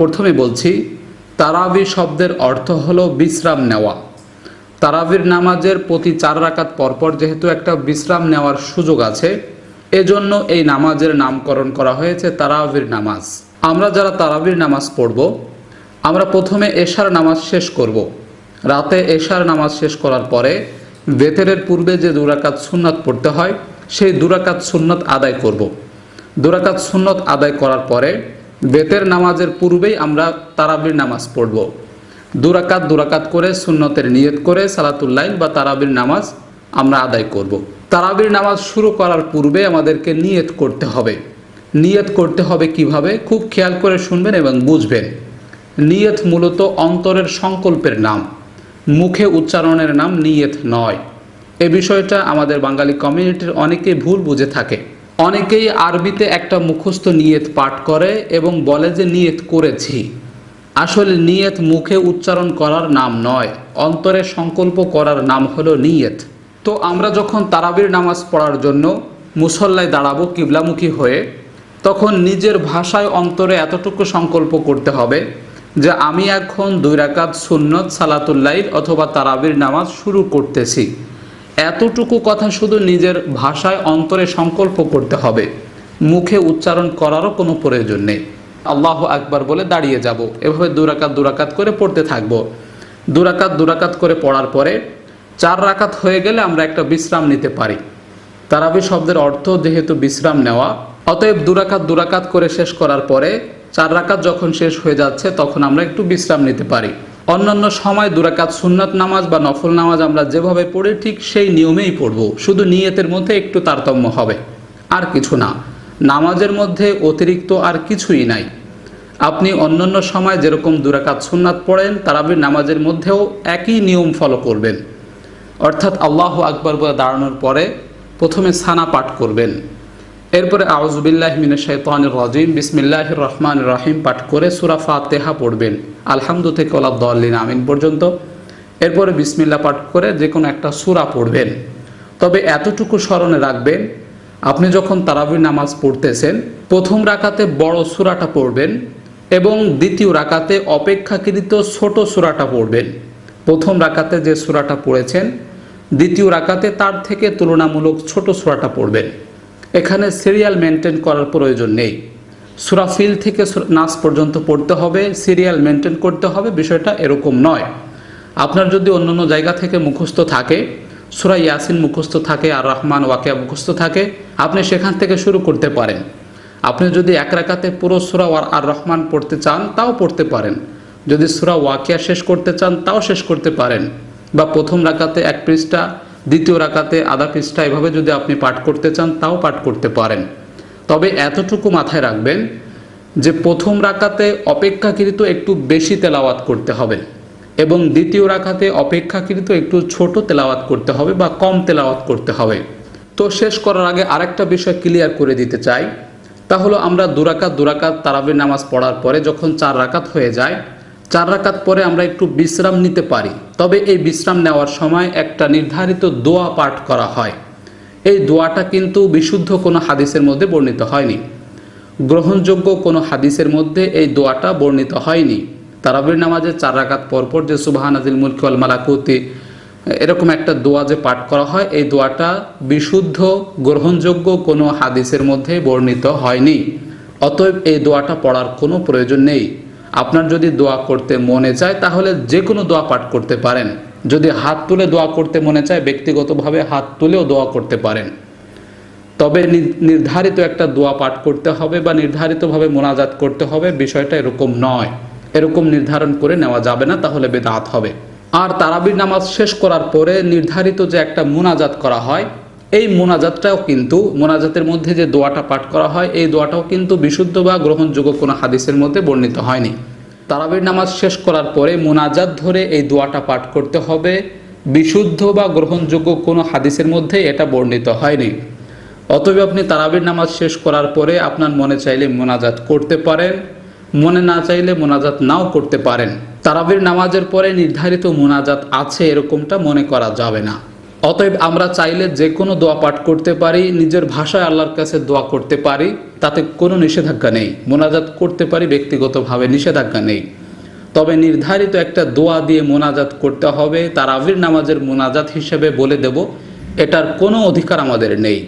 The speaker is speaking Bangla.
প্রথমে বলছি, তারাবি শব্দের অর্থ হলো বিশ্রাম নেওয়া তারাবির নামাজের প্রতি চার রাকাত পরপর যেহেতু একটা বিশ্রাম নেওয়ার সুযোগ আছে, এজন্য এই নামাজের নামকরণ করা হয়েছে তারাবির নামাজ আমরা যারা তারাবির নামাজ পড়ব, আমরা প্রথমে এশার নামাজ শেষ করব। রাতে এশার নামাজ শেষ করার পরে বেতেরের পূর্বে যে দুরাকাত সুন্নত পড়তে হয়, সেই দুরাকাত সুন্নত আদায় করব। দুরাকাত সুন্নত আদায় করার পরে বেতের নামাজের পূর্বেই আমরা তারাবির নামাজ পড়ব। দুরাকাত দুরাকাত করে সুন্নতের নিয়ত করে সালাতুল্লাইল বা তারাবির নামাজ আমরা আদায় করব। তারাবির নামাজ শুরু করার পূর্বে আমাদেরকে নিয়ত করতে হবে। নিয়ত করতে হবে কীভাবে? খুব খেয়াল করে শুনবেন এবং বুঝবেন। নিয়ত মূলত অন্তরের সংকল্পের নাম। মুখে উচ্চারণের নাম নিয়ত নয়। এ বিষয়টা আমাদের বাঙালি কমিউনিটির অনেকে ভুল বুঝে থাকে। অনেকেই আরবিতে একটা মুখস্থ নিয়ত পাঠ করে এবং বলে যে নিয়ত করেছি। আসলে নিয়ত মুখে উচ্চারণ করার নাম নয়, অন্তরে সংকল্প করার নাম হলো নিয়ত। তো আমরা যখন তারাবির নামাজ পড়ার জন্য মুসল্লায় দাঁড়াবো কিবলামুখী হয়ে, তখন নিজের ভাষায় অন্তরে এতটুকু সংকল্প করতে হবে যে আমি এখন দুই রাকাত সুন্নত সালাতুল্লাইল অথবা তারাবির নামাজ শুরু করতেছি। এতটুকু কথা শুধু নিজের ভাষায় অন্তরে সংকল্প করতে হবে। মুখে উচ্চারণ করারও কোনো প্রয়োজন নেই। আল্লাহ আকবার বলে দাঁড়িয়ে যাব। এভাবে দুরাকাত দুরাকাত করে পড়তে থাকব। দুরাকাত দুরাকাত করে পড়ার পরে চার রাকাত হয়ে গেলে আমরা একটা বিশ্রাম নিতে পারি। তারাবি শব্দের অর্থ যেহেতু বিশ্রাম নেওয়া, অতএব দুরাকাত দুরাকাত করে শেষ করার পরে চার রাকাত যখন শেষ হয়ে যাচ্ছে তখন আমরা একটু বিশ্রাম নিতে পারি। অন্যান্য সময় দুরাকাত সুন্নাত নামাজ বা নফল নামাজ আমরা যেভাবে পড়ি, ঠিক সেই নিয়মেই পড়ব। শুধু নিয়তের মধ্যে একটু তারতম্য হবে। আর কিছু না। নামাজের মধ্যে অতিরিক্ত আর কিছুই নাই। আপনি অন্যান্য সময় যেরকম দুরাকাত সুন্নাত পড়েন, তারাবির নামাজের মধ্যেও একই নিয়ম ফলো করবেন। অর্থাৎ আল্লাহ আকবর বলে দাঁড়ানোর পরে প্রথমে সানা পাঠ করবেন। এরপরে আউজবিল্লাহ মিনা শৈতানির রাজিম। বিসমিল্লাহ রহমান রাহিম পাঠ করে সুরা ফাতেহা পড়বেন। আলহামদু থেকে ওলাদ্দিন আমিন পর্যন্ত। এরপরে বিসমিল্লা পাঠ করে যে কোনো একটা সুরা পড়বেন। তবে এতটুকু স্মরণে রাখবেন, আপনি যখন তারাবির নামাজ পড়তেছেন, প্রথম রাকাতে বড় সুরাটা পড়বেন এবং দ্বিতীয় রাকাতে অপেক্ষাকৃত ছোট সুরাটা পড়বেন। প্রথম রাকাতে যে সুরাটা পড়েছেন, দ্বিতীয় রাকাতে তার থেকে তুলনামূলক ছোট সুরাটা পড়বেন। এখানে সিরিয়াল মেনটেন করার প্রয়োজন নেই। সুরাফিল থেকে নাচ পর্যন্ত পড়তে হবে সিরিয়াল মেনটেন করতে হবে, বিষয়টা এরকম নয়। আপনার যদি অন্যান্য জায়গা থেকে মুখস্থ থাকে, সুরা ইয়াসিন মুখস্থ থাকে, আর রহমান ওয়াকিয়া মুখস্থ থাকে, আপনি সেখান থেকে শুরু করতে পারেন। আপনি যদি এক রাকাতে পুরো সুরা আর রহমান পড়তে চান, তাও পড়তে পারেন। যদি সুরা ওয়াকিয়া শেষ করতে চান, তাও শেষ করতে পারেন। বা প্রথম রাকাতে এক পৃষ্ঠা দ্বিতীয় রাকাতে আধা পৃষ্ঠা এভাবে যদি আপনি পাঠ করতে চান, তাও পাঠ করতে পারেন। তবে এতটুকু মাথায় রাখবেন যে প্রথম রাকাতে অপেক্ষাকৃত একটু বেশি তেলাওয়াত করতে হবে এবং দ্বিতীয় রাখাতে অপেক্ষাকৃত একটু ছোট তেলাওয়াত করতে হবে বা কম তেলাওয়াত করতে হবে। তো শেষ করার আগে আরেকটা বিষয় ক্লিয়ার করে দিতে চাই। তা হলো আমরা দুরাকাত দুরাকাত তারাবির নামাজ পড়ার পরে যখন চার রাকাত হয়ে যায় চার রাকাত পরে আমরা একটু বিশ্রাম নিতে পারি। তবে এই বিশ্রাম নেওয়ার সময় একটা নির্ধারিত দোয়া পাঠ করা হয়। এই দোয়াটা কিন্তু বিশুদ্ধ কোনো হাদিসের মধ্যে বর্ণিত হয়নি। গ্রহণযোগ্য কোনো হাদিসের মধ্যে এই দোয়াটা বর্ণিত হয়নি। তারাবির নামাজে চার রাকাত পরপর যে সুবাহান আদিল মুলকি আল মালাকুতি, এরকম একটা দোয়া যে পাঠ করা হয়, এই দোয়াটা বিশুদ্ধ, গ্রহণযোগ্য কোনো হাদিসের মধ্যে বর্ণিত হয়নি। অতএব এই দোয়াটা পড়ার কোনো প্রয়োজন নেই। আপনার যদি দোয়া করতে মনে চায়, তাহলে যে কোনো দোয়া পাঠ করতে পারেন। যদি হাত তুলে দোয়া করতে মনে চায়, ব্যক্তিগতভাবে হাত তুলেও দোয়া করতে পারেন। তবে নির্ধারিত একটা দোয়া পাঠ করতে হবে বা নির্ধারিতভাবে মোনাজাত করতে হবে, বিষয়টা এরকম নয়। এরকম নির্ধারণ করে নেওয়া যাবে না, তাহলে বেদাত হবে। আর তারাবির নামাজ শেষ করার পরে নির্ধারিত যে একটা মোনাজাত করা হয় এই মোনাজাতটাও কিন্তু, মোনাজাতের মধ্যে যে দোয়াটা পাঠ করা হয়, এই দোয়াটাও কিন্তু বিশুদ্ধ বা গ্রহণযোগ্য কোনো হাদিসের মধ্যে বর্ণিত হয়নি। তারাবির নামাজ শেষ করার পরে মোনাজাত ধরে এই দোয়াটা পাঠ করতে হবে। বিশুদ্ধ বা গ্রহণযোগ্য কোনো হাদিসের মধ্যে এটা বর্ণিত হয়নি। অতএব আপনি তারাবির নামাজ শেষ করার পরে আপনার মনে চাইলে মোনাজাত করতে পারেন, মনে না চাইলে মোনাজাত নাও করতে পারেন। তারাবির নামাজের পরে নির্ধারিত মোনাজাত আছে এরকমটা মনে করা যাবে না। অতএব আমরা চাইলে যে কোনো দোয়া পাঠ করতে পারি, নিজের ভাষায় আল্লাহর কাছে দোয়া করতে পারি, তাতে কোনো নিষেধাজ্ঞা নেই। মোনাজাত করতে পারি, ব্যক্তিগতভাবে নিষেধাজ্ঞা নেই। তবে নির্ধারিত একটা দোয়া দিয়ে মোনাজাত করতে হবে, তার আবির নামাজের মোনাজাত হিসেবে বলে দেব, এটার কোনো অধিকার আমাদের নেই।